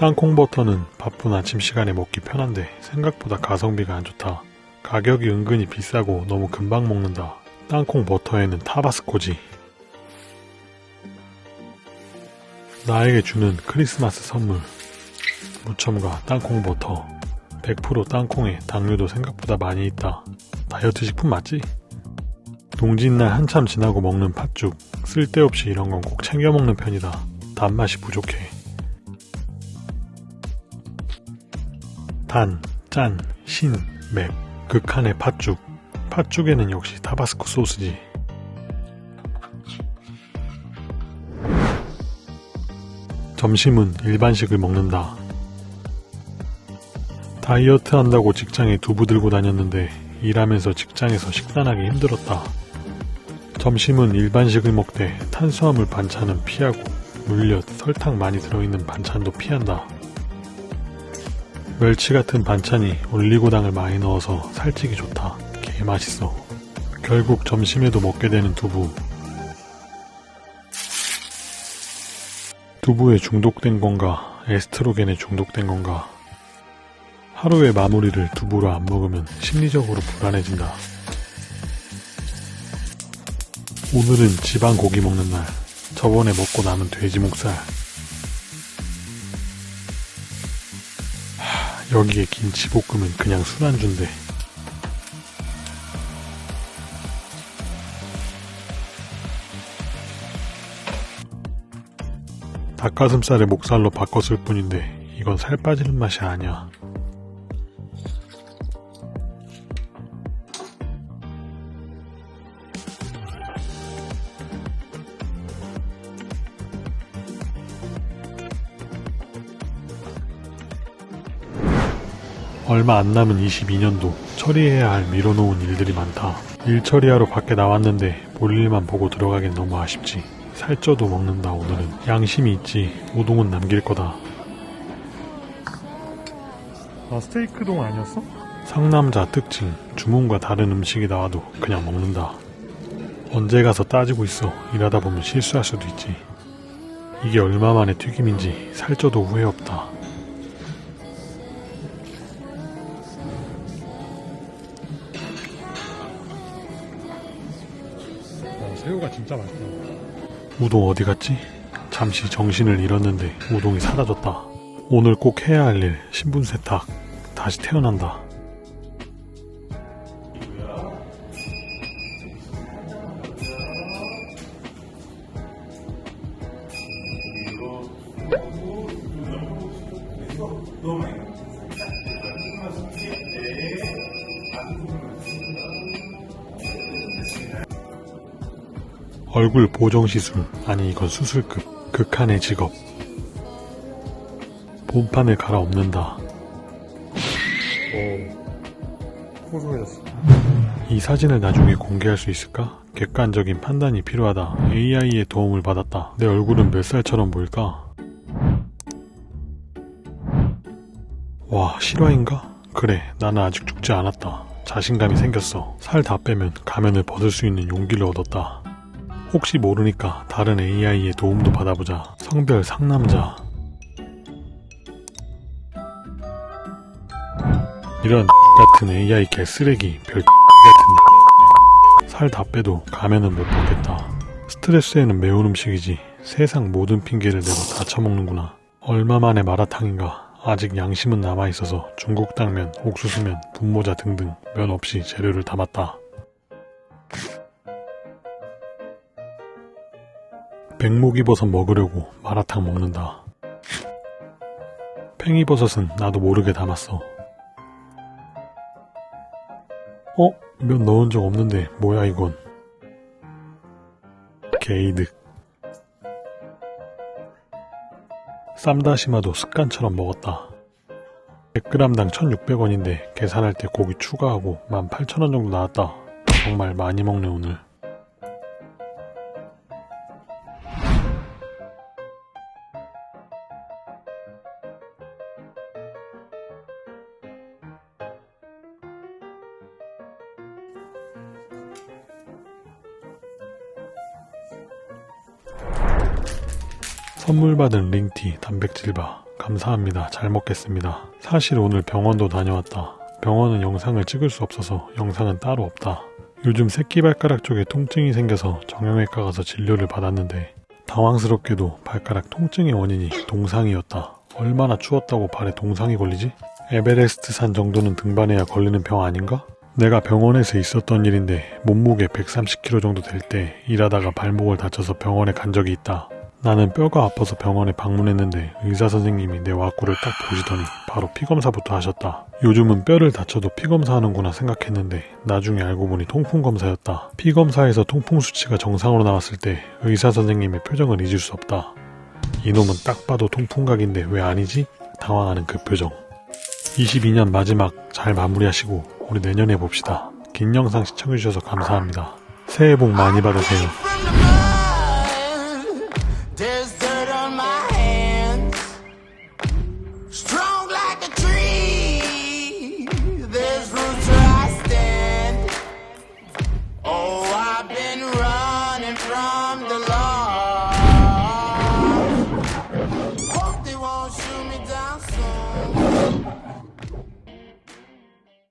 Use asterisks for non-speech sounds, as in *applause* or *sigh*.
땅콩 버터는 바쁜 아침 시간에 먹기 편한데 생각보다 가성비가 안 좋다. 가격이 은근히 비싸고 너무 금방 먹는다. 땅콩 버터에는 타바스코지. 나에게 주는 크리스마스 선물. 무첨가 땅콩 버터. 100% 땅콩에 당류도 생각보다 많이 있다. 다이어트 식품 맞지? 동짓날 한참 지나고 먹는 팥죽. 쓸데없이 이런 건 꼭 챙겨 먹는 편이다. 단맛이 부족해. 단, 짠, 신, 맵. 극한의 팥죽. 팥죽에는 역시 타바스코 소스지. 점심은 일반식을 먹는다. 다이어트 한다고 직장에 두부 들고 다녔는데 일하면서 직장에서 식단하기 힘들었다. 점심은 일반식을 먹되 탄수화물 반찬은 피하고 물엿, 설탕 많이 들어있는 반찬도 피한다. 멸치 같은 반찬이 올리고당을 많이 넣어서 살찌기 좋다. 개 맛있어. 결국 점심에도 먹게 되는 두부. 두부에 중독된 건가, 에스트로겐에 중독된 건가. 하루의 마무리를 두부로 안 먹으면 심리적으로 불안해진다. 오늘은 지방 고기 먹는 날. 저번에 먹고 남은 돼지 목살. 여기에 김치볶음은 그냥 술안주인데. 닭가슴살에 목살로 바꿨을 뿐인데 이건 살 빠지는 맛이 아니야. 얼마 안 남은 22년도 처리해야 할 미뤄놓은 일들이 많다. 일 처리하러 밖에 나왔는데 볼 일만 보고 들어가긴 너무 아쉽지. 살쪄도 먹는다 오늘은. 양심이 있지. 우동은 남길 거다. 아 스테이크 동 아니었어? 상남자 특징. 주문과 다른 음식이 나와도 그냥 먹는다. 언제 가서 따지고 있어. 일하다 보면 실수할 수도 있지. 이게 얼마 만에 튀김인지 살쪄도 후회 없다. 새우가 진짜 맛있다 우동 어디 갔지? 잠시 정신을 잃었는데 우동이 사라졌다. 오늘 꼭 해야 할 일, 신분 세탁. 다시 태어난다. 얼굴 보정 시술, 아니 이건 수술급, 극한의 직업. 본판을 갈아엎는다. 오 호소해졌어 이 사진을 나중에 공개할 수 있을까? 객관적인 판단이 필요하다. AI의 도움을 받았다. 내 얼굴은 몇 살처럼 보일까? 와, 실화인가? 그래, 나는 아직 죽지 않았다. 자신감이 생겼어. 살 다 빼면 가면을 벗을 수 있는 용기를 얻었다. 혹시 모르니까 다른 AI의 도움도 받아보자. 성별 상남자. 이런 *laughs* 같은 AI 개쓰레기 별 *laughs* 같은 *laughs* 살 다 빼도 가면은 못 벗겠다. 스트레스에는 매운 음식이지 세상 모든 핑계를 대고 다 처먹는구나. 얼마 만에 마라탕인가. 아직 양심은 남아있어서 중국 당면, 옥수수면, 분모자 등등 면 없이 재료를 담았다. 백목이버섯 먹으려고 마라탕 먹는다. 팽이버섯은 나도 모르게 담았어. 어? 면 넣은 적 없는데 뭐야 이건? 게이득. 쌈다시마도 습관처럼 먹었다. 100g당 1600원인데 계산할 때 고기 추가하고 18,000원 정도 나왔다. 정말 많이 먹네 오늘. 선물 받은 링티 단백질 바 감사합니다. 잘 먹겠습니다. 사실 오늘 병원도 다녀왔다. 병원은 영상을 찍을 수 없어서 영상은 따로 없다. 요즘 새끼발가락 쪽에 통증이 생겨서 정형외과 가서 진료를 받았는데 당황스럽게도 발가락 통증의 원인이 동상이었다. 얼마나 추웠다고 발에 동상이 걸리지? 에베레스트 산 정도는 등반해야 걸리는 병 아닌가? 내가 병원에서 있었던 일인데 몸무게 130kg 정도 될 때 일하다가 발목을 다쳐서 병원에 간 적이 있다. 나는 뼈가 아파서 병원에 방문했는데 의사 선생님이 내 와꾸를 딱 보시더니 바로 피검사부터 하셨다. 요즘은 뼈를 다쳐도 피검사 하는구나 생각했는데 나중에 알고 보니 통풍 검사였다. 피검사에서 통풍 수치가 정상으로 나왔을 때 의사 선생님의 표정을 잊을 수 없다. 이놈은 딱 봐도 통풍각인데 왜 아니지? 당황하는 그 표정. 22년 마지막 잘 마무리하시고 우리 내년에 봅시다. 긴 영상 시청해주셔서 감사합니다. 새해 복 많이 받으세요. There's dirt on my hands, strong like a tree. There's roots where I stand. Oh, I've been running from the law.